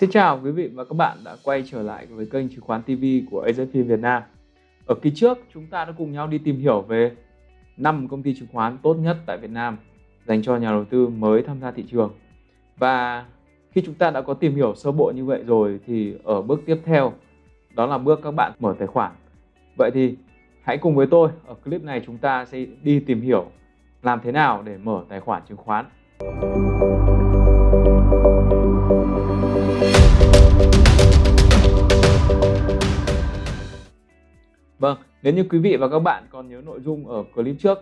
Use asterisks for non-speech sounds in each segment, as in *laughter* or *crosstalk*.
Xin chào quý vị và các bạn đã quay trở lại với kênh chứng khoán TV của AZP Việt Nam. Ở kỳ trước, chúng ta đã cùng nhau đi tìm hiểu về 5 công ty chứng khoán tốt nhất tại Việt Nam dành cho nhà đầu tư mới tham gia thị trường. Và khi chúng ta đã có tìm hiểu sơ bộ như vậy rồi thì ở bước tiếp theo, đó là bước các bạn mở tài khoản. Vậy thì hãy cùng với tôi ở clip này chúng ta sẽ đi tìm hiểu làm thế nào để mở tài khoản chứng khoán. Vâng, nếu như quý vị và các bạn còn nhớ nội dung ở clip trước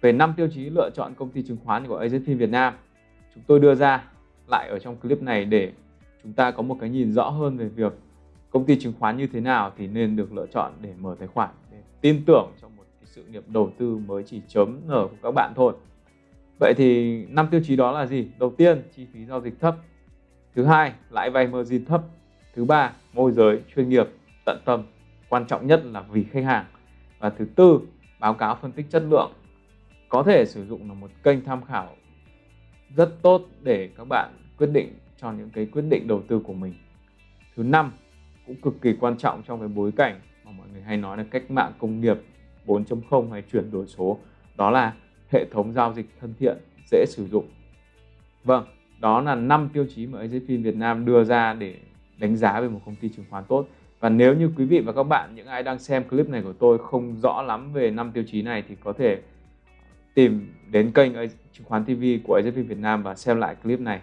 về 5 tiêu chí lựa chọn công ty chứng khoán của AZFIN Việt Nam, chúng tôi đưa ra lại ở trong clip này để chúng ta có một cái nhìn rõ hơn về việc công ty chứng khoán như thế nào thì nên được lựa chọn để mở tài khoản để tin tưởng trong một cái sự nghiệp đầu tư mới chỉ chấm nở của các bạn thôi. Vậy thì năm tiêu chí đó là gì? Đầu tiên, chi phí giao dịch thấp. Thứ hai, lãi vay margin thấp. Thứ ba, môi giới chuyên nghiệp, tận tâm quan trọng nhất là vì khách hàng. Và thứ tư, báo cáo phân tích chất lượng. Có thể sử dụng là một kênh tham khảo rất tốt để các bạn quyết định cho những cái quyết định đầu tư của mình. Thứ năm, cũng cực kỳ quan trọng trong cái bối cảnh mà mọi người hay nói là cách mạng công nghiệp 4.0 hay chuyển đổi số, đó là hệ thống giao dịch thân thiện, dễ sử dụng. Vâng đó là năm tiêu chí mà AZFIN Việt Nam đưa ra để đánh giá về một công ty chứng khoán tốt và nếu như quý vị và các bạn những ai đang xem clip này của tôi không rõ lắm về năm tiêu chí này thì có thể tìm đến kênh chứng khoán TV của AZP Việt Nam và xem lại clip này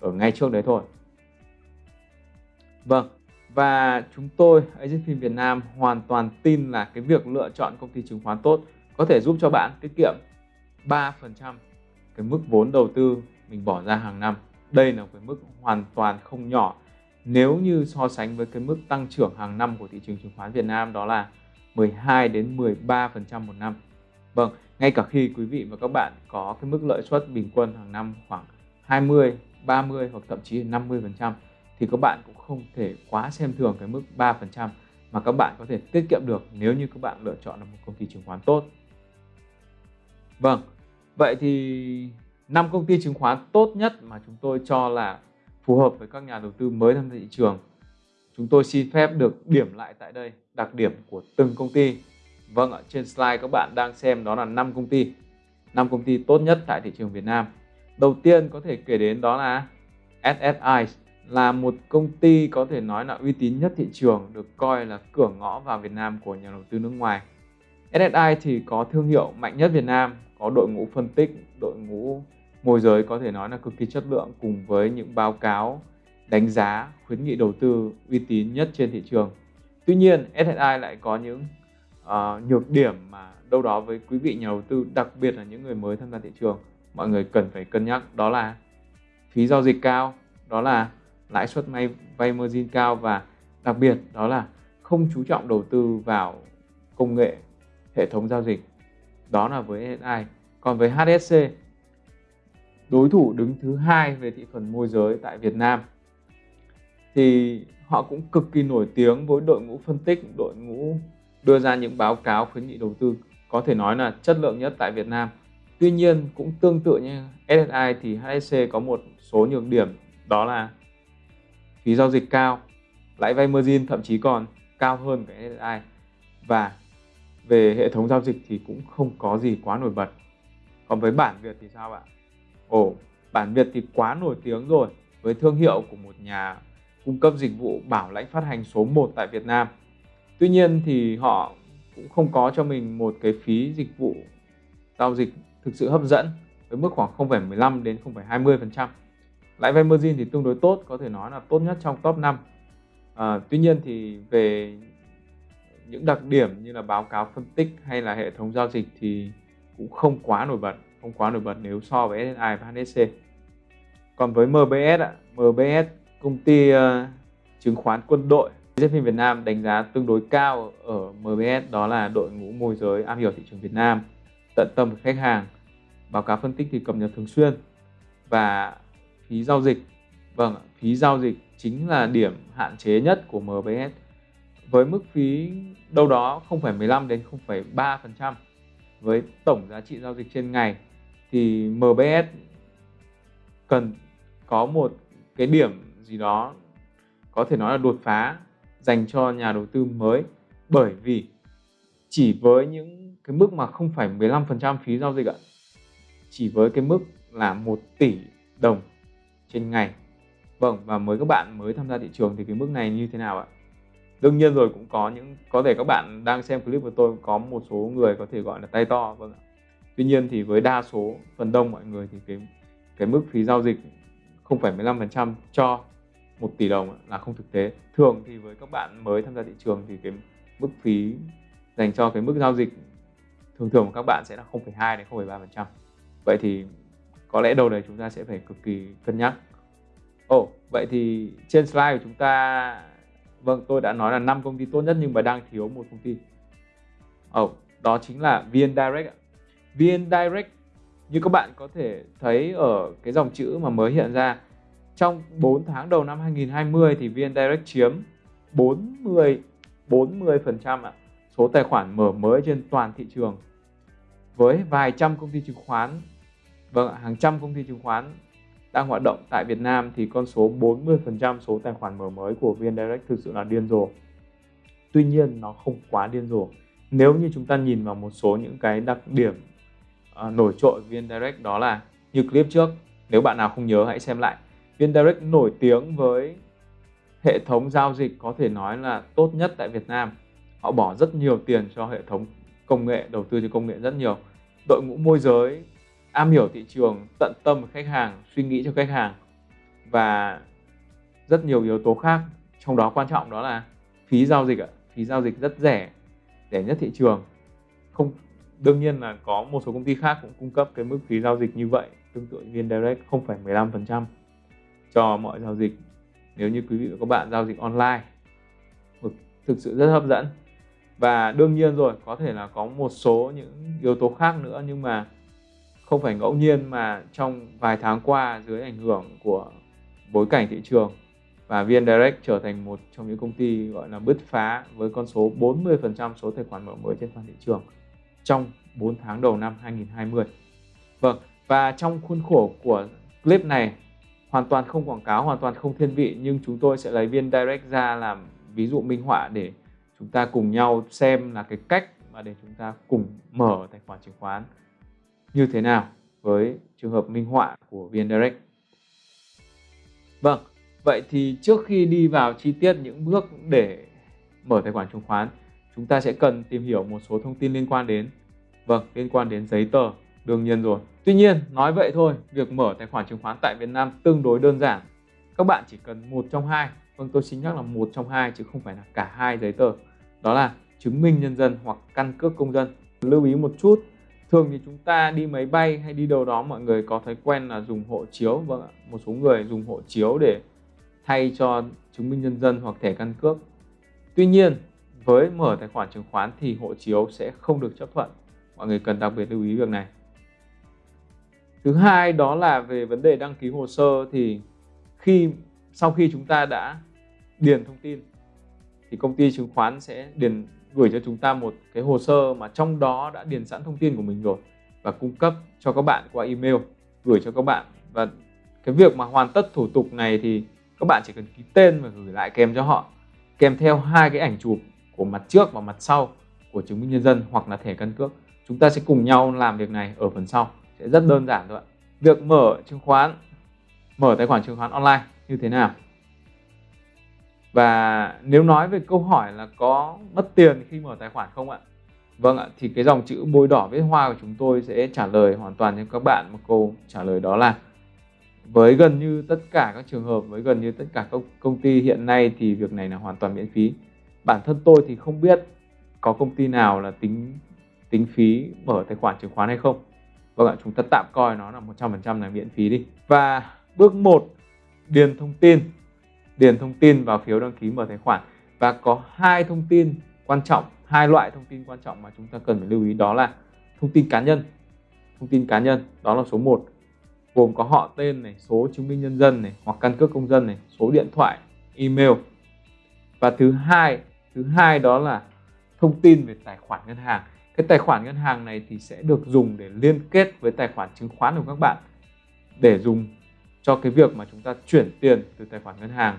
ở ngay trước đấy thôi. Vâng, và chúng tôi AZP Việt Nam hoàn toàn tin là cái việc lựa chọn công ty chứng khoán tốt có thể giúp cho bạn tiết kiệm 3% cái mức vốn đầu tư mình bỏ ra hàng năm. Đây là cái mức hoàn toàn không nhỏ nếu như so sánh với cái mức tăng trưởng hàng năm của thị trường chứng khoán Việt Nam đó là 12 đến 13% một năm. Vâng, ngay cả khi quý vị và các bạn có cái mức lợi suất bình quân hàng năm khoảng 20, 30 hoặc thậm chí là 50% thì các bạn cũng không thể quá xem thường cái mức 3% mà các bạn có thể tiết kiệm được nếu như các bạn lựa chọn là một công ty chứng khoán tốt. Vâng, vậy thì năm công ty chứng khoán tốt nhất mà chúng tôi cho là phù hợp với các nhà đầu tư mới tham gia thị trường. Chúng tôi xin phép được điểm lại tại đây đặc điểm của từng công ty. Vâng ạ, trên slide các bạn đang xem đó là 5 công ty. 5 công ty tốt nhất tại thị trường Việt Nam. Đầu tiên có thể kể đến đó là SSI là một công ty có thể nói là uy tín nhất thị trường, được coi là cửa ngõ vào Việt Nam của nhà đầu tư nước ngoài. SSI thì có thương hiệu mạnh nhất Việt Nam, có đội ngũ phân tích, đội ngũ môi giới có thể nói là cực kỳ chất lượng cùng với những báo cáo đánh giá khuyến nghị đầu tư uy tín nhất trên thị trường. Tuy nhiên SSI lại có những uh, nhược điểm mà đâu đó với quý vị nhà đầu tư đặc biệt là những người mới tham gia thị trường mọi người cần phải cân nhắc đó là phí giao dịch cao, đó là lãi suất may vay margin cao và đặc biệt đó là không chú trọng đầu tư vào công nghệ hệ thống giao dịch. Đó là với SSI. Còn với HSC đối thủ đứng thứ hai về thị phần môi giới tại Việt Nam thì họ cũng cực kỳ nổi tiếng với đội ngũ phân tích, đội ngũ đưa ra những báo cáo khuyến nghị đầu tư có thể nói là chất lượng nhất tại Việt Nam. Tuy nhiên cũng tương tự như SSI thì HSC có một số nhược điểm đó là phí giao dịch cao, lãi vay margin thậm chí còn cao hơn cái SSI và về hệ thống giao dịch thì cũng không có gì quá nổi bật. Còn với bản Việt thì sao ạ? Ồ, bản Việt thì quá nổi tiếng rồi với thương hiệu của một nhà cung cấp dịch vụ bảo lãnh phát hành số 1 tại Việt Nam. Tuy nhiên thì họ cũng không có cho mình một cái phí dịch vụ giao dịch thực sự hấp dẫn với mức khoảng 0,15 đến 0,20%. Lãi vay margin thì tương đối tốt, có thể nói là tốt nhất trong top 5. À, tuy nhiên thì về những đặc điểm như là báo cáo phân tích hay là hệ thống giao dịch thì cũng không quá nổi bật không quá nổi bật nếu so với SSI và HSC còn với MBS ạ MBS công ty uh, chứng khoán quân đội JP Việt Nam đánh giá tương đối cao ở MBS đó là đội ngũ môi giới am hiểu thị trường Việt Nam tận tâm với khách hàng báo cáo phân tích thì cập nhật thường xuyên và phí giao dịch. Vâng phí giao dịch chính là điểm hạn chế nhất của MBS với mức phí đâu đó 0,15 đến 0,3% với tổng giá trị giao dịch trên ngày, thì MBS cần có một cái điểm gì đó có thể nói là đột phá dành cho nhà đầu tư mới. Bởi vì chỉ với những cái mức mà không phải 15% phí giao dịch ạ, chỉ với cái mức là 1 tỷ đồng trên ngày. Vâng và mới các bạn mới tham gia thị trường thì cái mức này như thế nào ạ? Đương nhiên rồi cũng có những có thể các bạn đang xem clip của tôi có một số người có thể gọi là tay to vâng ạ. Tuy nhiên thì với đa số phần đông mọi người thì cái cái mức phí giao dịch không phải 15% cho 1 tỷ đồng là không thực tế. Thường thì với các bạn mới tham gia thị trường thì cái mức phí dành cho cái mức giao dịch thường thường của các bạn sẽ là 0,2 đến 0,3% vậy thì có lẽ đầu này chúng ta sẽ phải cực kỳ cân nhắc. Ồ, oh, vậy thì trên slide của chúng ta Vâng, tôi đã nói là 5 công ty tốt nhất nhưng mà đang thiếu một công ty. Ồ, oh, đó chính là VN Direct. VN Direct như các bạn có thể thấy ở cái dòng chữ mà mới hiện ra trong 4 tháng đầu năm 2020 thì VN Direct chiếm 40 40% ạ, số tài khoản mở mới trên toàn thị trường. Với vài trăm công ty chứng khoán, vâng hàng trăm công ty chứng khoán đang hoạt động tại Việt Nam thì con số 40% số tài khoản mở mới của VN Direct thực sự là điên rồ. Tuy nhiên nó không quá điên rồ. Nếu như chúng ta nhìn vào một số những cái đặc điểm uh, nổi trội VN Direct đó là như clip trước, nếu bạn nào không nhớ hãy xem lại. VN Direct nổi tiếng với hệ thống giao dịch có thể nói là tốt nhất tại Việt Nam. Họ bỏ rất nhiều tiền cho hệ thống công nghệ, đầu tư cho công nghệ rất nhiều. Đội ngũ môi giới am hiểu thị trường, tận tâm với khách hàng, suy nghĩ cho khách hàng và rất nhiều yếu tố khác. Trong đó quan trọng đó là phí giao dịch ạ. Phí giao dịch rất rẻ rẻ nhất thị trường. Không, đương nhiên là có một số công ty khác cũng cung cấp cái mức phí giao dịch như vậy, tương tự viên direct không phải 15% cho mọi giao dịch. Nếu như quý vị và các bạn giao dịch online thực sự rất hấp dẫn. Và đương nhiên rồi, có thể là có một số những yếu tố khác nữa nhưng mà không phải ngẫu nhiên mà trong vài tháng qua dưới ảnh hưởng của bối cảnh thị trường và VN Direct trở thành một trong những công ty gọi là bứt phá với con số 40% số tài khoản mở mới trên toàn thị trường trong 4 tháng đầu năm 2020. Vâng, và trong khuôn khổ của clip này hoàn toàn không quảng cáo, hoàn toàn không thiên vị nhưng chúng tôi sẽ lấy VN Direct ra làm ví dụ minh họa để chúng ta cùng nhau xem là cái cách mà để chúng ta cùng mở tài khoản chứng khoán như thế nào với trường hợp minh họa của VN Direct. Vâng, vậy thì trước khi đi vào chi tiết những bước để mở tài khoản chứng khoán, chúng ta sẽ cần tìm hiểu một số thông tin liên quan đến vâng, liên quan đến giấy tờ đương nhiên rồi. Tuy nhiên, nói vậy thôi, việc mở tài khoản chứng khoán tại Việt Nam tương đối đơn giản. Các bạn chỉ cần một trong hai, vâng tôi xin nhắc là một trong hai chứ không phải là cả hai giấy tờ. Đó là chứng minh nhân dân hoặc căn cước công dân. Lưu ý một chút thường thì chúng ta đi máy bay hay đi đâu đó, mọi người có thói quen là dùng hộ chiếu. Vâng ạ, một số người dùng hộ chiếu để thay cho chứng minh nhân dân hoặc thẻ căn cước. Tuy nhiên, với mở tài khoản chứng khoán thì hộ chiếu sẽ không được chấp thuận. Mọi người cần đặc biệt lưu ý việc này. Thứ hai đó là về vấn đề đăng ký hồ sơ thì khi, sau khi chúng ta đã điền thông tin, thì công ty chứng khoán sẽ điền gửi cho chúng ta một cái hồ sơ mà trong đó đã điền sẵn thông tin của mình rồi và cung cấp cho các bạn qua email, gửi cho các bạn. Và cái việc mà hoàn tất thủ tục này thì các bạn chỉ cần ký tên và gửi lại kèm cho họ, kèm theo hai cái ảnh chụp của mặt trước và mặt sau của chứng minh nhân dân hoặc là thẻ căn cước. Chúng ta sẽ cùng nhau làm việc này ở phần sau, sẽ rất đơn giản thôi ạ. Việc mở chứng khoán, mở tài khoản chứng khoán online như thế nào? Và nếu nói về câu hỏi là có mất tiền khi mở tài khoản không ạ? Vâng ạ, thì cái dòng chữ bôi đỏ viết hoa của chúng tôi sẽ trả lời hoàn toàn cho các bạn một câu trả lời đó là với gần như tất cả các trường hợp, với gần như tất cả các công ty hiện nay thì việc này là hoàn toàn miễn phí. Bản thân tôi thì không biết có công ty nào là tính tính phí mở tài khoản chứng khoán hay không. Vâng ạ, chúng ta tạm coi nó là 100% là miễn phí đi. Và bước 1, điền thông tin điền thông tin vào phiếu đăng ký mở tài khoản. Và có hai thông tin quan trọng, hai loại thông tin quan trọng mà chúng ta cần phải lưu ý, đó là thông tin cá nhân. Thông tin cá nhân, đó là số 1 gồm có họ tên này, số chứng minh nhân dân này, hoặc căn cước công dân này, số điện thoại, email. Và thứ hai thứ hai đó là thông tin về tài khoản ngân hàng. Cái tài khoản ngân hàng này thì sẽ được dùng để liên kết với tài khoản chứng khoán của các bạn, để dùng cho cái việc mà chúng ta chuyển tiền từ tài khoản ngân hàng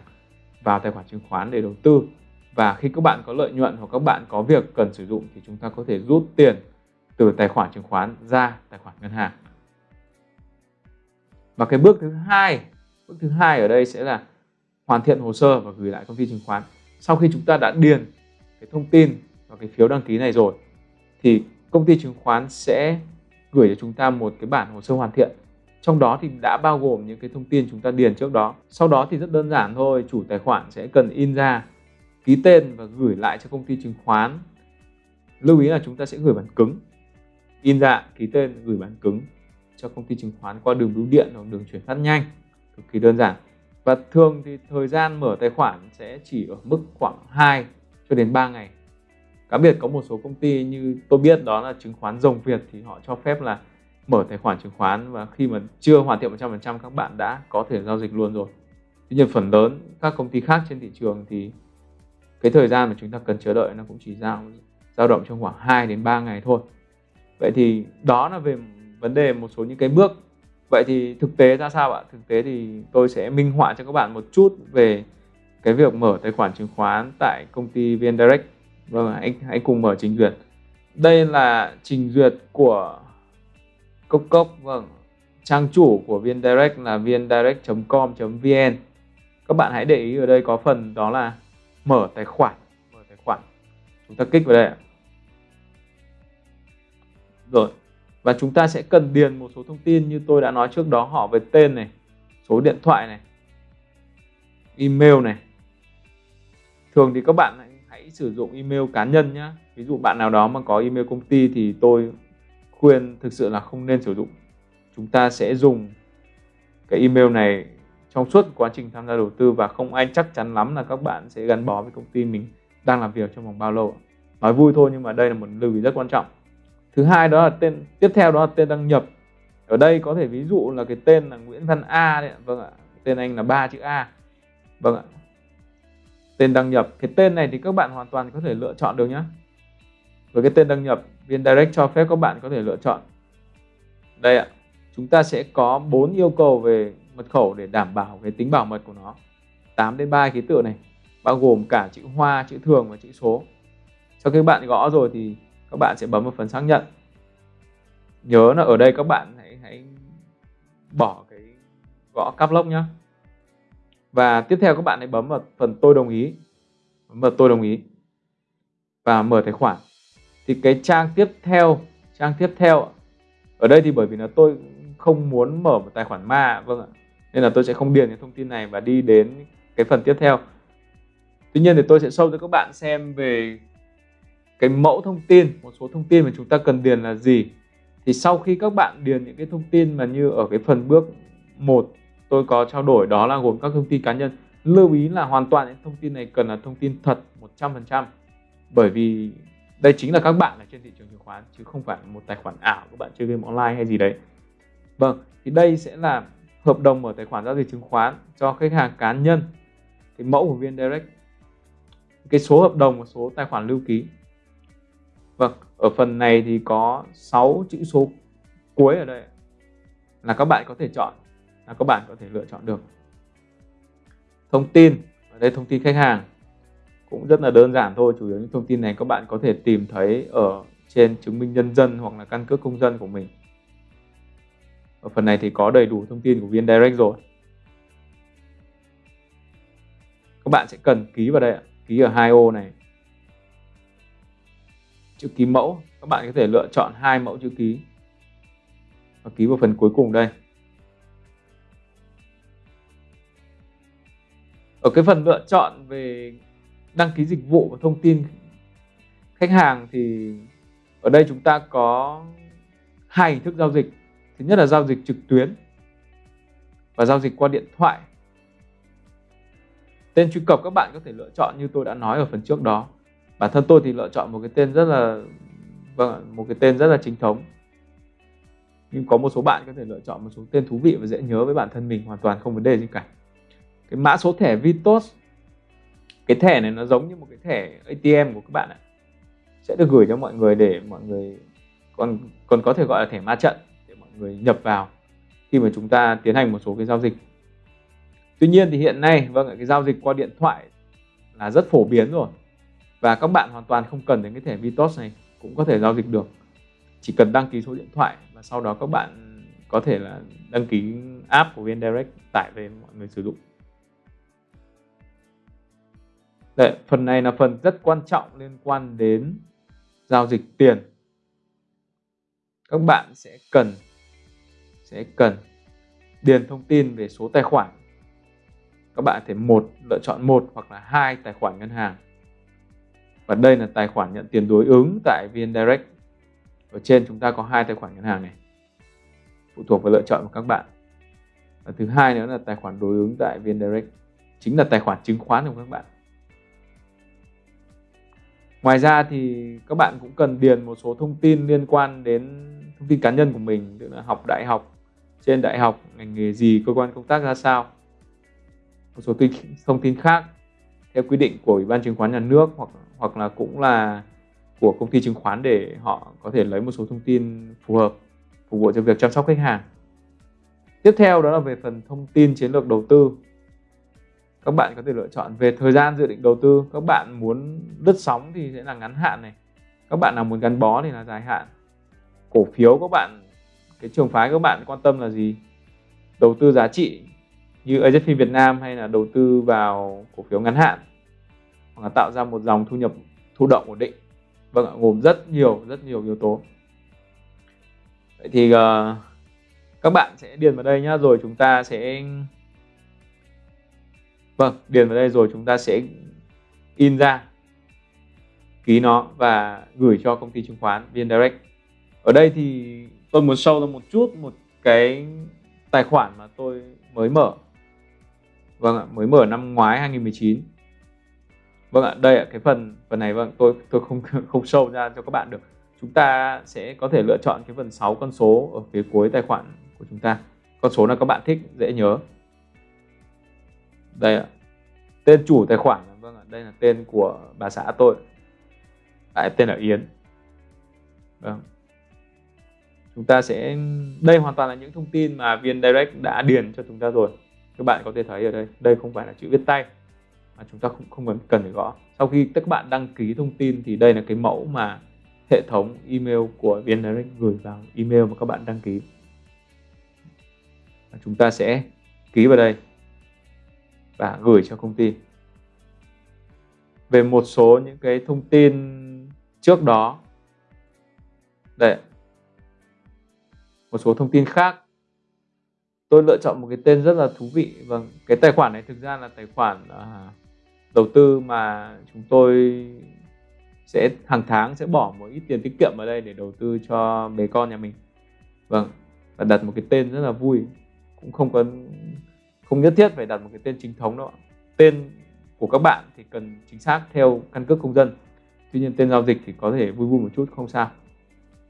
vào tài khoản chứng khoán để đầu tư. Và khi các bạn có lợi nhuận hoặc các bạn có việc cần sử dụng thì chúng ta có thể rút tiền từ tài khoản chứng khoán ra tài khoản ngân hàng. Và cái bước thứ hai, bước thứ hai ở đây sẽ là hoàn thiện hồ sơ và gửi lại công ty chứng khoán. Sau khi chúng ta đã điền cái thông tin vào cái phiếu đăng ký này rồi, thì công ty chứng khoán sẽ gửi cho chúng ta một cái bản hồ sơ hoàn thiện trong đó thì đã bao gồm những cái thông tin chúng ta điền trước đó. Sau đó thì rất đơn giản thôi, chủ tài khoản sẽ cần in ra ký tên và gửi lại cho công ty chứng khoán. Lưu ý là chúng ta sẽ gửi bản cứng. In ra, ký tên, gửi bản cứng cho công ty chứng khoán qua đường bưu điện hoặc đường chuyển phát nhanh. Cực kỳ đơn giản. Và thường thì thời gian mở tài khoản sẽ chỉ ở mức khoảng 2 cho đến 3 ngày. Cá biệt có một số công ty như tôi biết đó là chứng khoán rồng Việt thì họ cho phép là mở tài khoản chứng khoán và khi mà chưa hoàn thiện 100% các bạn đã có thể giao dịch luôn rồi. Tuy nhiên phần lớn các công ty khác trên thị trường thì cái thời gian mà chúng ta cần chờ đợi nó cũng chỉ dao dao động trong khoảng 2 đến 3 ngày thôi. Vậy thì đó là về vấn đề một số những cái bước. Vậy thì thực tế ra sao ạ? Thực tế thì tôi sẽ minh họa cho các bạn một chút về cái việc mở tài khoản chứng khoán tại công ty VN Direct. Vâng anh, hãy cùng mở trình duyệt. Đây là trình duyệt của cốc cốc vâng. Trang chủ của VN Direct là vndirect.com.vn các bạn hãy để ý ở đây có phần đó là mở tài khoản. Mở tài khoản. Chúng ta kích vào đây rồi. Và chúng ta sẽ cần điền một số thông tin như tôi đã nói trước đó, họ về tên này, số điện thoại này, email này. Thường thì các bạn hãy sử dụng email cá nhân nhé ví dụ bạn nào đó mà có email công ty thì tôi khuyên thực sự là không nên sử dụng. Chúng ta sẽ dùng cái email này trong suốt quá trình tham gia đầu tư và không ai chắc chắn lắm là các bạn sẽ gắn bó với công ty mình đang làm việc trong vòng bao lâu nói vui thôi nhưng mà đây là một lưu ý rất quan trọng. Thứ hai đó là tên, tiếp theo đó là tên đăng nhập. Ở đây có thể ví dụ là cái tên là Nguyễn Văn A đấy vâng ạ, tên anh là ba chữ A. Vâng ạ. Tên đăng nhập. Cái tên này thì các bạn hoàn toàn có thể lựa chọn được nhé với cái tên đăng nhập viên direct cho phép các bạn có thể lựa chọn. Đây ạ, chúng ta sẽ có bốn yêu cầu về mật khẩu để đảm bảo cái tính bảo mật của nó. 8 đến 3 ký tự này, bao gồm cả chữ hoa, chữ thường và chữ số. Sau khi bạn gõ rồi thì các bạn sẽ bấm vào phần xác nhận. Nhớ là ở đây các bạn hãy hãy bỏ cái gõ cắp lốc nhé và tiếp theo các bạn hãy bấm vào phần tôi đồng ý. Bấm vào tôi đồng ý và mở tài khoản thì cái trang tiếp theo, trang tiếp theo ở đây thì bởi vì là tôi không muốn mở một tài khoản ma vâng ạ, nên là tôi sẽ không điền cái thông tin này và đi đến cái phần tiếp theo. Tuy nhiên thì tôi sẽ show cho các bạn xem về cái mẫu thông tin, một số thông tin mà chúng ta cần điền là gì. Thì sau khi các bạn điền những cái thông tin mà như ở cái phần bước 1 tôi có trao đổi đó là gồm các thông tin cá nhân. Lưu ý là hoàn toàn những thông tin này cần là thông tin thật 100% bởi vì đây chính là các bạn ở trên thị trường chứng khoán, chứ không phải một tài khoản ảo các bạn chơi game online hay gì đấy. Vâng thì đây sẽ là hợp đồng mở tài khoản giao dịch chứng khoán cho khách hàng cá nhân. Cái mẫu của viên direct. Cái số hợp đồng và số tài khoản lưu ký. Vâng ở phần này thì có 6 chữ số cuối ở đây. Là các bạn có thể chọn, là các bạn có thể lựa chọn được. Thông tin, ở đây thông tin khách hàng cũng rất là đơn giản thôi, chủ yếu những thông tin này các bạn có thể tìm thấy ở trên chứng minh nhân dân hoặc là căn cước công dân của mình. Ở phần này thì có đầy đủ thông tin của viên direct rồi. Các bạn sẽ cần ký vào đây ký ở hai ô này. Chữ ký mẫu, các bạn có thể lựa chọn hai mẫu chữ ký. Và ký vào phần cuối cùng đây. Ở cái phần lựa chọn về đăng ký dịch vụ và thông tin khách hàng thì ở đây chúng ta có hai hình thức giao dịch. Thứ nhất là giao dịch trực tuyến và giao dịch qua điện thoại. Tên truy cập các bạn có thể lựa chọn như tôi đã nói ở phần trước đó. Bản thân tôi thì lựa chọn một cái tên rất là vâng một cái tên rất là chính thống. Nhưng có một số bạn có thể lựa chọn một số tên thú vị và dễ nhớ với bản thân mình, hoàn toàn không vấn đề gì cả. Cái mã số thẻ Vitos cái thẻ này nó giống như một cái thẻ ATM của các bạn ạ. Sẽ được gửi cho mọi người để mọi người còn còn có thể gọi là thẻ ma trận để mọi người nhập vào khi mà chúng ta tiến hành một số cái giao dịch. Tuy nhiên thì hiện nay vâng cái giao dịch qua điện thoại là rất phổ biến rồi và các bạn hoàn toàn không cần đến cái thẻ Vitos này cũng có thể giao dịch được. Chỉ cần đăng ký số điện thoại và sau đó các bạn có thể là đăng ký app của VN Direct tải về mọi người sử dụng. Đấy, phần này là phần rất quan trọng liên quan đến giao dịch tiền. Các bạn sẽ cần sẽ cần điền thông tin về số tài khoản. Các bạn thể một lựa chọn một hoặc là hai tài khoản ngân hàng. Và đây là tài khoản nhận tiền đối ứng tại VN Direct. Ở trên chúng ta có hai tài khoản ngân hàng này. Phụ thuộc vào lựa chọn của các bạn. Và thứ hai nữa là tài khoản đối ứng tại VN Direct chính là tài khoản chứng khoán của các bạn ngoài ra thì các bạn cũng cần điền một số thông tin liên quan đến thông tin cá nhân của mình, tức là học đại học, trên đại học, ngành nghề gì, cơ quan công tác ra sao. Một số thông tin khác, theo quy định của ủy ban chứng khoán nhà nước hoặc hoặc là cũng là của công ty chứng khoán để họ có thể lấy một số thông tin phù hợp, phục vụ cho việc chăm sóc khách hàng. Tiếp theo đó là về phần thông tin chiến lược đầu tư các bạn có thể lựa chọn về thời gian dự định đầu tư. Các bạn muốn lướt sóng thì sẽ là ngắn hạn này. Các bạn nào muốn gắn bó thì là dài hạn. Cổ phiếu các bạn cái trường phái các bạn quan tâm là gì? Đầu tư giá trị như AZP Việt Nam hay là đầu tư vào cổ phiếu ngắn hạn? Hoặc là tạo ra một dòng thu nhập thụ động ổn định. Vâng ạ gồm rất nhiều rất nhiều yếu tố. Vậy thì uh, các bạn sẽ điền vào đây nhá rồi chúng ta sẽ vâng điền vào đây rồi chúng ta sẽ in ra ký nó và gửi cho công ty chứng khoán VN Direct ở đây thì tôi muốn sâu ra một chút một cái tài khoản mà tôi mới mở. Vâng ạ, mới mở năm ngoái 2019 vâng ạ, đây ạ, cái phần phần này vâng tôi tôi không *laughs* không sâu ra cho các bạn được. Chúng ta sẽ có thể lựa chọn cái phần 6 con số ở phía cuối tài khoản của chúng ta. Con số nào các bạn thích dễ nhớ đây ạ. Tên chủ tài khoản vâng ạ, đây là tên của bà xã tôi. Tại tên là Yến. Vâng. Chúng ta sẽ, đây hoàn toàn là những thông tin mà viên direct đã điền cho chúng ta rồi. Các bạn có thể thấy ở đây đây không phải là chữ viết tay, mà chúng ta không không cần cần phải gõ. Sau khi các bạn đăng ký thông tin thì đây là cái mẫu mà hệ thống email của viên direct gửi vào, email mà các bạn đăng ký. Và chúng ta sẽ ký vào đây và gửi cho công ty. Về một số những cái thông tin trước đó đây một số thông tin khác tôi lựa chọn một cái tên rất là thú vị. Vâng cái tài khoản này thực ra là tài khoản uh, đầu tư mà chúng tôi sẽ hàng tháng sẽ bỏ một ít tiền tiết kiệm vào đây để đầu tư cho bé con nhà mình. Vâng và đặt một cái tên rất là vui cũng không có không nhất thiết phải đặt một cái tên chính thống đâu tên của các bạn thì cần chính xác theo căn cước công dân. Tuy nhiên tên giao dịch thì có thể vui vui một chút, không sao.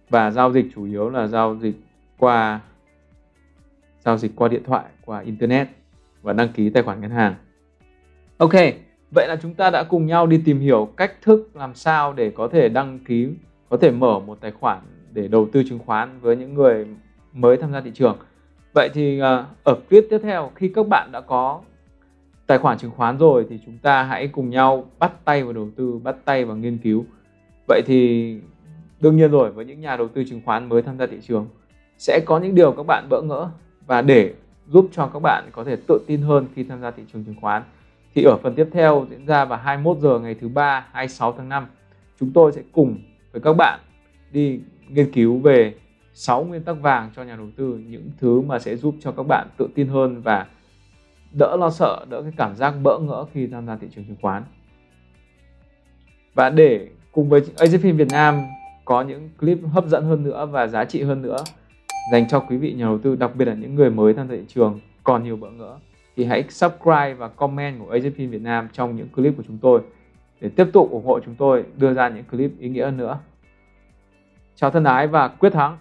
Và giao dịch chủ yếu là giao dịch qua, giao dịch qua điện thoại, qua internet và đăng ký tài khoản ngân hàng. Ok, vậy là chúng ta đã cùng nhau đi tìm hiểu cách thức làm sao để có thể đăng ký, có thể mở một tài khoản để đầu tư chứng khoán với những người mới tham gia thị trường vậy thì à, ở clip tiếp theo, khi các bạn đã có tài khoản chứng khoán rồi thì chúng ta hãy cùng nhau bắt tay vào đầu tư, bắt tay vào nghiên cứu. Vậy thì đương nhiên rồi, với những nhà đầu tư chứng khoán mới tham gia thị trường, sẽ có những điều các bạn bỡ ngỡ và để giúp cho các bạn có thể tự tin hơn khi tham gia thị trường chứng khoán. Thì ở phần tiếp theo diễn ra vào 21 giờ ngày thứ ba 26 tháng 5 chúng tôi sẽ cùng với các bạn đi nghiên cứu về 6 nguyên tắc vàng cho nhà đầu tư, những thứ mà sẽ giúp cho các bạn tự tin hơn và đỡ lo sợ, đỡ cái cảm giác bỡ ngỡ khi tham gia thị trường chứng khoán và để cùng với AZFIN Việt Nam có những clip hấp dẫn hơn nữa và giá trị hơn nữa dành cho quý vị nhà đầu tư, đặc biệt là những người mới tham gia thị trường còn nhiều bỡ ngỡ, thì hãy subscribe và comment của AZFIN Việt Nam trong những clip của chúng tôi để tiếp tục ủng hộ chúng tôi, đưa ra những clip ý nghĩa hơn nữa. Chào thân ái và quyết thắng!